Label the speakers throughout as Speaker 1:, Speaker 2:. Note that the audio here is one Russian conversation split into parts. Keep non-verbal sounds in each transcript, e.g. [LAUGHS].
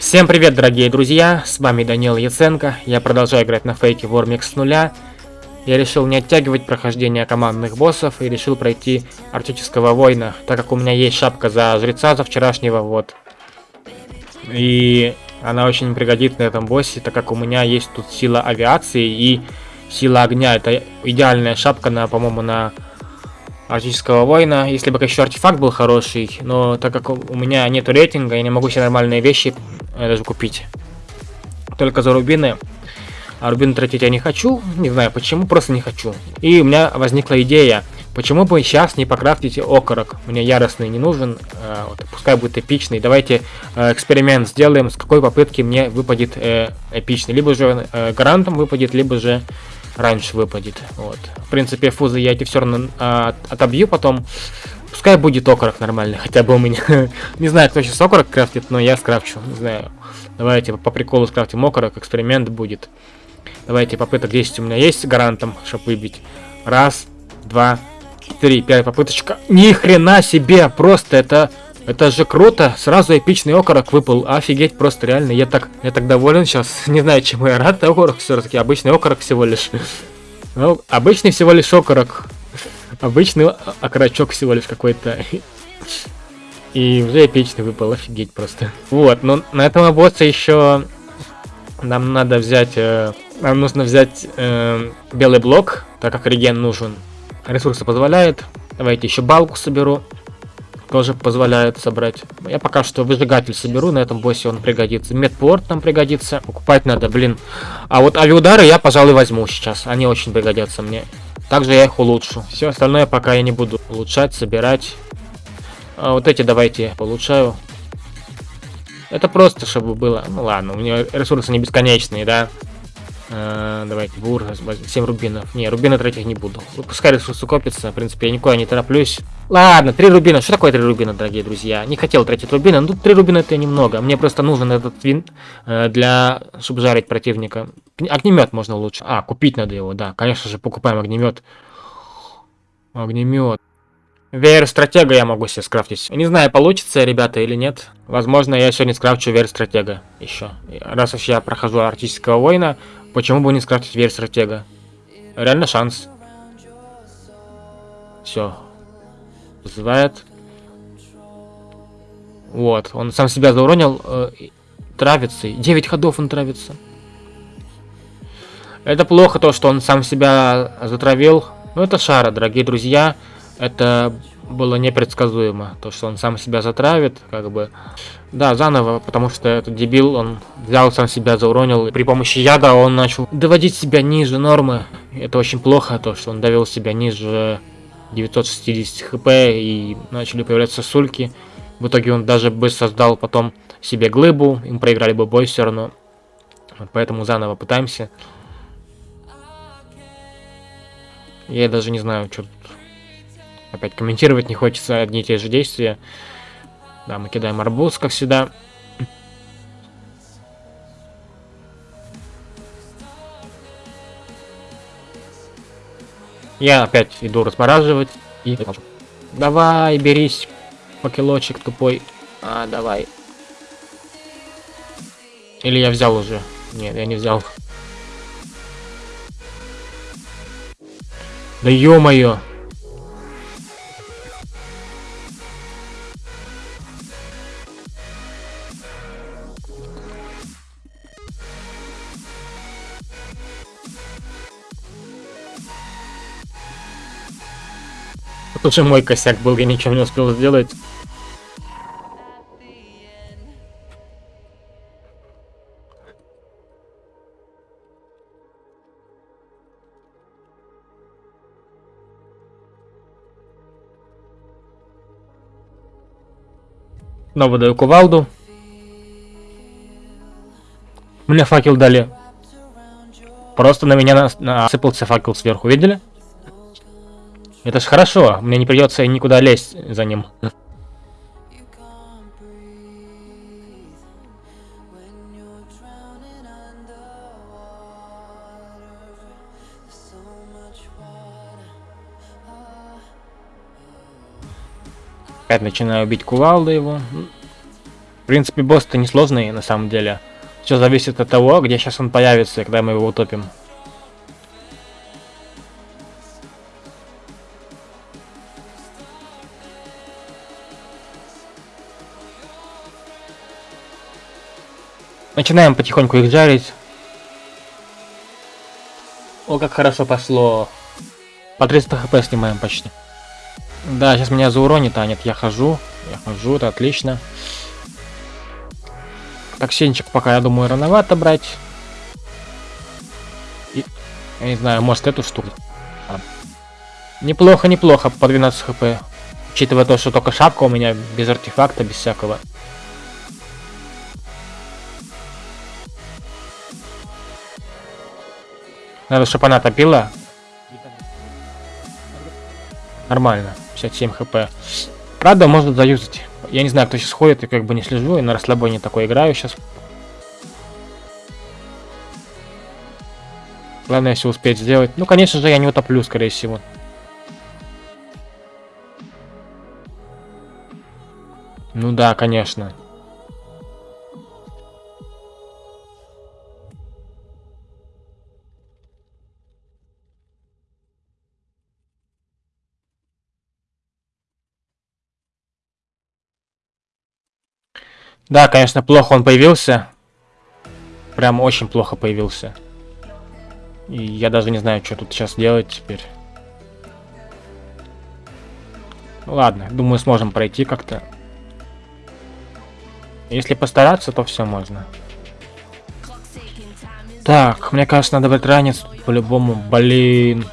Speaker 1: Всем привет, дорогие друзья, с вами Данил Яценко, я продолжаю играть на фейке Вормик с нуля. Я решил не оттягивать прохождение командных боссов и решил пройти Арктического Воина, так как у меня есть шапка за жреца за вчерашнего, вот. И она очень пригодится на этом боссе, так как у меня есть тут сила авиации и сила огня. Это идеальная шапка, на, по-моему, на Арктического воина. Если бы еще артефакт был хороший, но так как у меня нет рейтинга, я не могу себе нормальные вещи даже купить. Только за рубины. А рубины тратить я не хочу, не знаю почему, просто не хочу. И у меня возникла идея, почему бы сейчас не покрафтить окорок. Мне яростный не нужен, э, вот, пускай будет эпичный. Давайте э, эксперимент сделаем, с какой попытки мне выпадет э, эпичный. Либо же э, гарантом выпадет, либо же раньше выпадет. Вот. В принципе, фузы я эти все равно а, отобью потом. Пускай будет окорок нормальный, хотя бы у меня. [LAUGHS] не знаю, кто сейчас окорок крафтит, но я скрафчу. Не знаю. Давайте по приколу скрафтим окорок, эксперимент будет. Давайте попыток 10 у меня есть гарантом, чтобы выбить. Раз, два, три, пять попыточка. Ни хрена себе, просто это это же круто, сразу эпичный окорок выпал, офигеть, просто реально, я так, я так доволен сейчас, [LAUGHS] не знаю, чему я рад, окорок все-таки, обычный окорок всего лишь. Ну, обычный всего лишь окорок, обычный окорочок всего лишь какой-то. И уже эпичный выпал, офигеть просто. Вот, но на этом босса еще нам надо взять, э, нам нужно взять э, белый блок, так как реген нужен. Ресурсы позволяет. Давайте еще балку соберу тоже позволяет собрать. Я пока что выжигатель соберу, на этом боссе он пригодится. Медпорт нам пригодится. Покупать надо, блин. А вот авиудары я, пожалуй, возьму сейчас. Они очень пригодятся мне. Также я их улучшу. Все остальное пока я не буду улучшать, собирать. А вот эти давайте улучшаю. Это просто, чтобы было... Ну ладно, у меня ресурсы не бесконечные, да? Э, давайте, бур, 7 рубинов. Не, рубины тратить не буду. Пускай ресурсы копятся, в принципе, я никуда не тороплюсь. Ладно, 3 рубина. Что такое 3 рубина, дорогие друзья? Не хотел тратить рубины, но тут 3 рубина это немного. Мне просто нужен этот винт э, для, чтобы жарить противника. Огнемет можно лучше. А, купить надо его, да. Конечно же, покупаем огнемет. Огнемет. Веер стратега я могу себе скрафтить. Не знаю, получится, ребята, или нет. Возможно, я сегодня скрафчу веер стратега еще. Раз уж я прохожу арктического воина, почему бы не скрафтить веер стратега? Реально шанс. Все. Вызывает. Вот, он сам себя зауронил. Э, травится. 9 ходов он травится. Это плохо то, что он сам себя затравил. Но это шара, дорогие друзья это было непредсказуемо. То, что он сам себя затравит, как бы... Да, заново, потому что этот дебил, он взял сам себя, зауронил. И при помощи яда он начал доводить себя ниже нормы. Это очень плохо, то, что он довел себя ниже 960 хп и начали появляться сульки. В итоге он даже бы создал потом себе глыбу, им проиграли бы бой все равно. Поэтому заново пытаемся. Я даже не знаю, что тут Опять комментировать не хочется одни и те же действия. Да, мы кидаем арбуз, как всегда. Я опять иду размораживать и... Давай, берись, покелочек тупой. А, давай. Или я взял уже? Нет, я не взял. Да ё-моё! Тут же мой косяк был, я ничего не успел сделать. Снова даю кувалду. Мне факел дали. Просто на меня насыпался факел сверху, видели? Это ж хорошо, мне не придется никуда лезть за ним. Опять начинаю бить кувалду его. принципе, босс-то несложный на самом деле. Все зависит от того, где сейчас он появится, когда мы его утопим. Начинаем потихоньку их жарить. О, как хорошо пошло. По 300 хп снимаем почти. Да, сейчас меня зауронит, а нет, я хожу. Я хожу, это отлично. Токсинчик пока, я думаю, рановато брать. И, я не знаю, может эту штуку. А. Неплохо, неплохо, по 12 хп. Учитывая то, что только шапка у меня без артефакта, без всякого. Надо, чтобы она топила. Нормально. 57 хп. Правда, можно заюзать. Я не знаю, кто сейчас ходит, я как бы не слежу, и на расслабоне такой играю сейчас. Главное все успеть сделать. Ну, конечно же, я не утоплю, скорее всего. Ну да, конечно. Да, конечно, плохо он появился. Прям очень плохо появился. И я даже не знаю, что тут сейчас делать теперь. Ладно, думаю, сможем пройти как-то. Если постараться, то все можно. Так, мне кажется, надо брать ранец по-любому. Блин.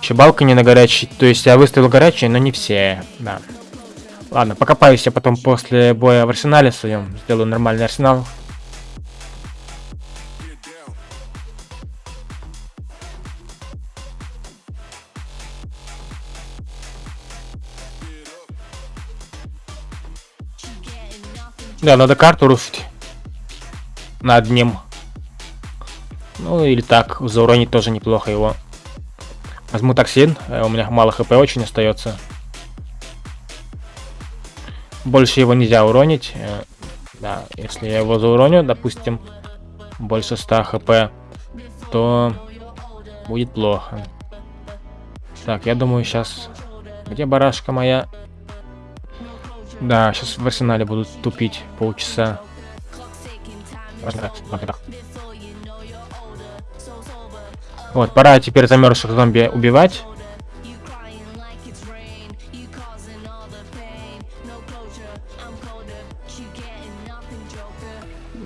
Speaker 1: Чебалка не на горячий. То есть я выставил горячий, но не все. Да. Ладно, покопаюсь я потом после боя в арсенале своем. Сделаю нормальный арсенал. Да, надо карту рушить. Над ним. Ну или так, зауронить тоже неплохо его. Возьму токсин, э, у меня мало хп очень остается. Больше его нельзя уронить. Э, да, если я его зауроню, допустим, больше 100 хп, то будет плохо. Так, я думаю, сейчас... Где барашка моя? Да, сейчас в арсенале будут тупить полчаса. Вот, пора теперь замерзших зомби убивать.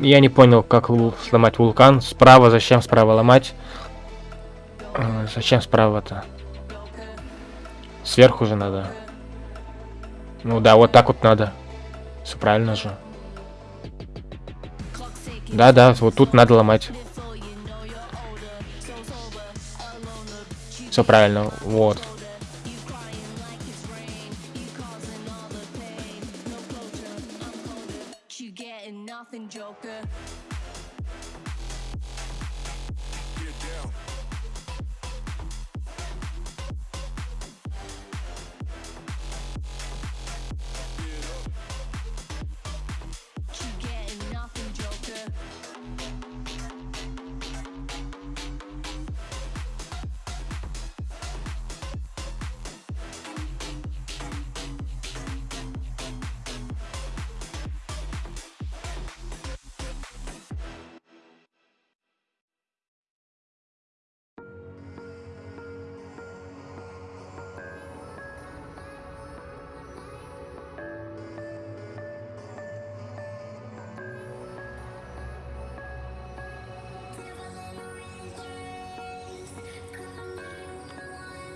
Speaker 1: Я не понял, как сломать вулкан. Справа, зачем справа ломать? А, зачем справа-то? Сверху же надо. Ну да, вот так вот надо. Все правильно же. Да-да, вот тут надо ломать. Все правильно, вот.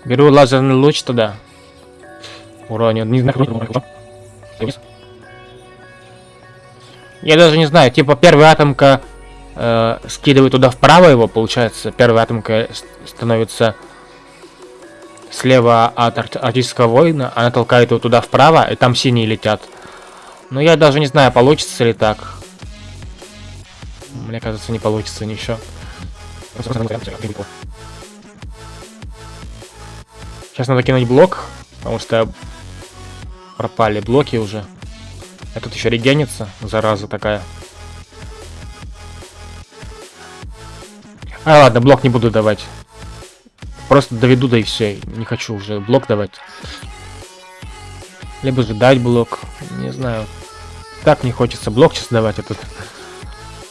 Speaker 1: Беру лазерный луч туда. Уроню. Не знаю, Я даже не знаю, типа первая атомка э, скидывает туда вправо его, получается. Первая атомка становится слева от ар артистского воина, она толкает его туда вправо, и там синие летят. Но я даже не знаю, получится ли так. Мне кажется, не получится ничего. Сейчас надо кинуть блок, потому что пропали блоки уже. А тут еще регенится, зараза такая. А, ладно, блок не буду давать. Просто доведу, да и все. Не хочу уже блок давать. Либо же дать блок. Не знаю. Так не хочется блок сейчас давать этот.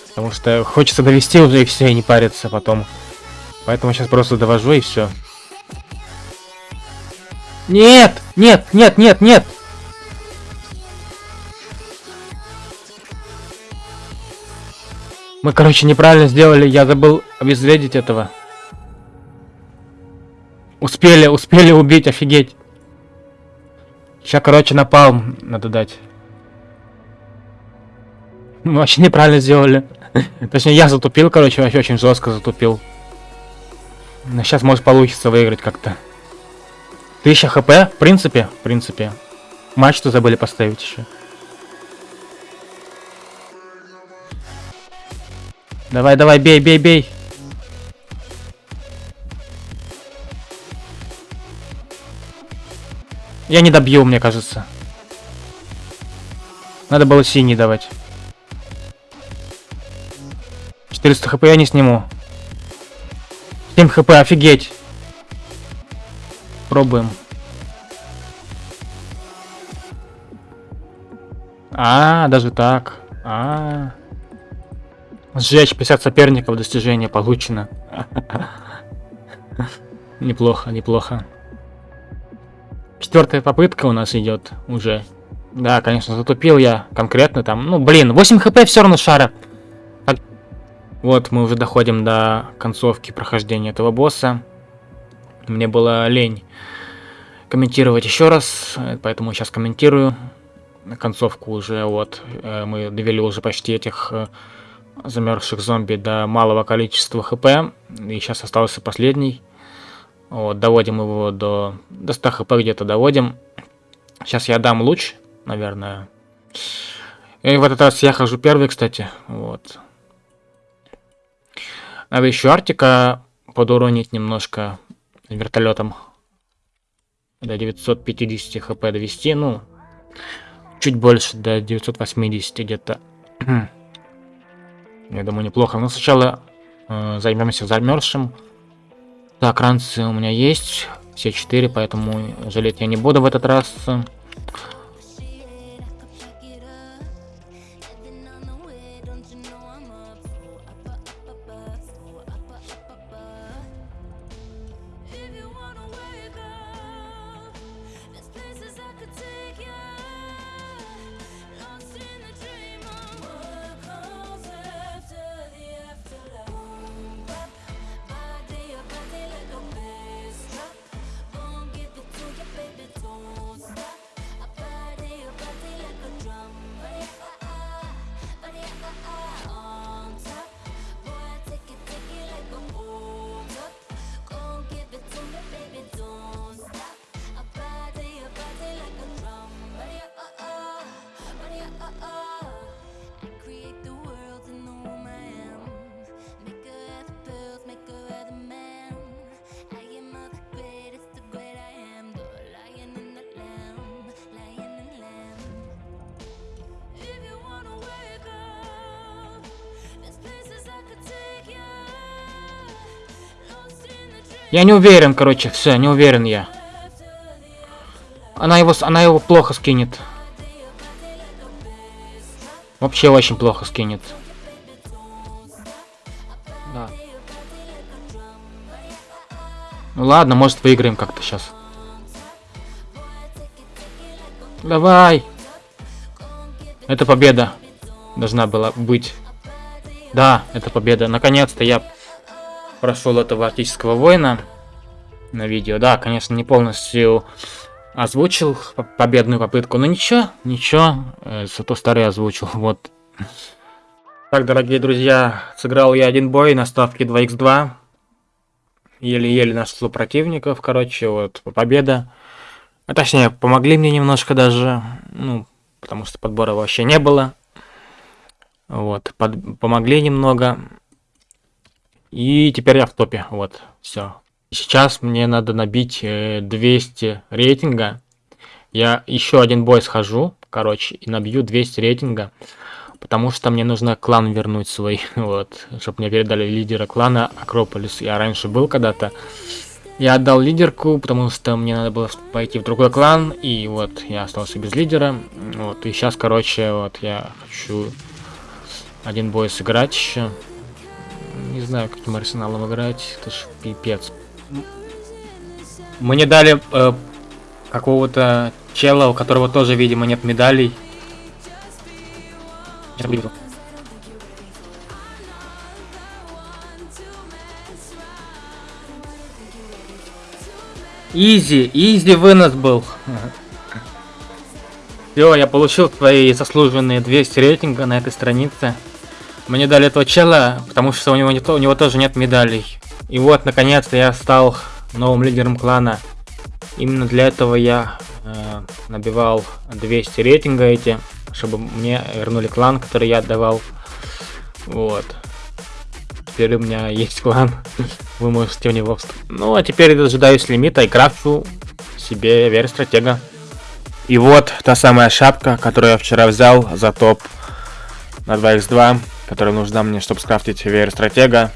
Speaker 1: Потому что хочется довести уже и все, и не париться потом. Поэтому сейчас просто довожу и все. Нет! Нет! Нет! Нет! Нет! Мы, короче, неправильно сделали. Я забыл обезвредить этого. Успели, успели убить, офигеть. Сейчас, короче, напал надо дать. [LAUGHS] Мы вообще неправильно сделали. [LAUGHS] Точнее, я затупил, короче, вообще очень жестко затупил. Но сейчас может получится выиграть как-то. 1000 хп, в принципе, в принципе. Мачту забыли поставить еще. Давай, давай, бей, бей, бей. Я не добью, мне кажется. Надо было синий давать. 400 хп я не сниму. 7 хп, офигеть. Пробуем. А, даже так. А. Сжечь 50 соперников, достижение получено. [LAUGHS] Неплохо, неплохо. Четвертая попытка у нас идет уже. Да, конечно, затупил я конкретно там. Ну, блин, 8 хп все равно шара. Вот, мы уже доходим до концовки прохождения этого босса. Мне было лень комментировать еще раз, поэтому сейчас комментирую концовку уже. Вот, э, мы довели уже почти этих э, замерзших зомби до малого количества хп. И сейчас остался последний. Вот, доводим его до, до 100 хп где-то доводим. Сейчас я дам луч, наверное. И в этот раз я хожу первый, кстати. Вот. Надо еще Артика подуронить немножко вертолетом. До 950 хп довести, ну, чуть больше, до 980 где-то. [CLEARS THROAT] Я думаю, неплохо. Но сначала э, займемся замерзшим. Так, ранцы у меня есть. Все четыре, поэтому жалеть я не буду в этот раз. Я не уверен, короче, все, не уверен я. Она его, она его плохо скинет. Вообще очень плохо скинет. Да. Ну ладно, может выиграем как-то сейчас. Давай. Это победа. Должна была быть. Да, это победа. Наконец-то я прошел этого арктического воина на видео. Да, конечно, не полностью озвучил победную попытку, но ничего, ничего, э, зато старый озвучил, [LAUGHS] вот. Так, дорогие друзья, сыграл я один бой на ставке 2х2. Еле-еле нашел противников, короче, вот, победа. А точнее, помогли мне немножко даже, ну, потому что подбора вообще не было. Вот, под, помогли немного. И теперь я в топе, вот, все. Сейчас мне надо набить 200 э, рейтинга. Я еще один бой схожу, короче, и набью 200 рейтинга. Потому что мне нужно клан вернуть свой, [LAUGHS] вот, чтобы мне передали лидера клана Акрополис. Я раньше был когда-то. Я отдал лидерку, потому что мне надо было пойти в другой клан, и вот я остался без лидера. Вот, и сейчас, короче, вот я хочу один бой сыграть еще. Не знаю, каким арсеналом играть, это ж пипец. Мне дали э, какого-то чела, у которого тоже, видимо, нет медалей. Сейчас буду. Изи, изи вынос был. Все, я получил твои заслуженные 200 рейтинга на этой странице. Мне дали этого чела, потому что у него, не у него тоже нет медалей. И вот, наконец-то я стал новым лидером клана. Именно для этого я э, набивал 200 рейтинга эти чтобы мне вернули клан, который я отдавал. Вот. Теперь у меня есть клан. [LAUGHS] Вы можете в него вступить. Ну, а теперь дожидаюсь лимита и крафчу себе вер стратега. И вот та самая шапка, которую я вчера взял за топ на 2x2, которая нужна мне, чтобы скрафтить вер стратега.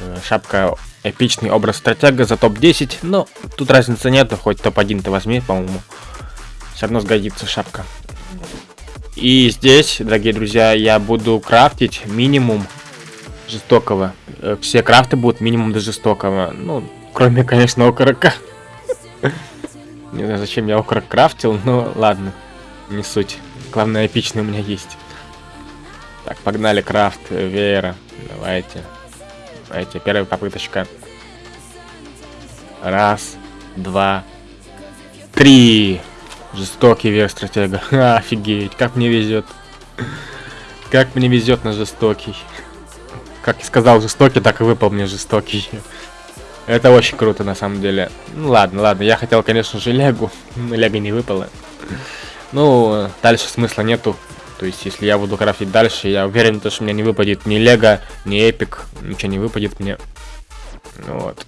Speaker 1: Э, шапка эпичный образ стратега за топ-10. Но тут разницы нету, хоть топ-1 ты возьми, по-моему. Все равно сгодится шапка. И здесь, дорогие друзья, я буду крафтить минимум жестокого. Э, все крафты будут минимум до жестокого. Ну, кроме, конечно, окорока. [LAUGHS] Не знаю, зачем я окорок крафтил, но ладно. Не суть. Главное, эпичный у меня есть. Так, погнали крафт веера. Давайте. Давайте, первая попыточка. Раз, два, три. Жестокий вер стратега. [LAUGHS] Офигеть, как мне везет. Как мне везет на жестокий. Как и сказал жестокий, так и выпал мне жестокий. Это очень круто на самом деле. Ну ладно, ладно, я хотел, конечно же, легу, но лего не выпало. Ну, дальше смысла нету. То есть, если я буду крафтить дальше, я уверен, что мне не выпадет ни лего, ни эпик, ничего не выпадет мне. Вот.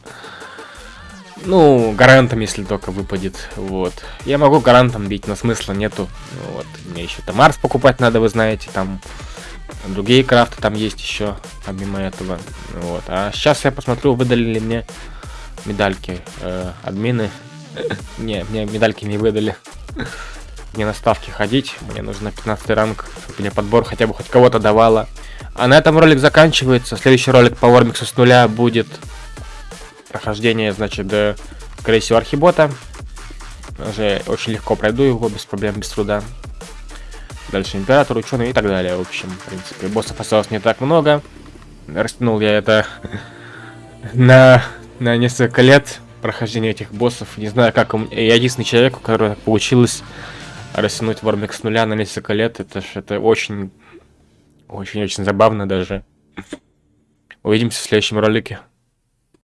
Speaker 1: Ну, гарантом, если только выпадет. Вот. Я могу гарантом бить, но смысла нету. Вот. Мне еще там Марс покупать надо, вы знаете, там другие крафты там есть еще, помимо этого. Вот. А сейчас я посмотрю, выдали ли мне медальки э, админы. [LAUGHS] Не, мне медальки не выдали. Мне на ставки ходить, мне нужно 15 ранг, чтобы мне подбор хотя бы хоть кого-то давала. А на этом ролик заканчивается. Следующий ролик по Вормиксу с нуля будет прохождение, значит, до, скорее всего, архибота. Уже очень легко пройду его, без проблем, без труда. Дальше император, ученый и так далее. В общем, в принципе, боссов осталось не так много. Растянул я это [LAUGHS] на, на несколько лет прохождения этих боссов. Не знаю, как. Я единственный человек, у которого получилось растянуть Вормик с нуля на несколько лет. Это ж это очень... Очень-очень забавно даже. Увидимся в следующем ролике.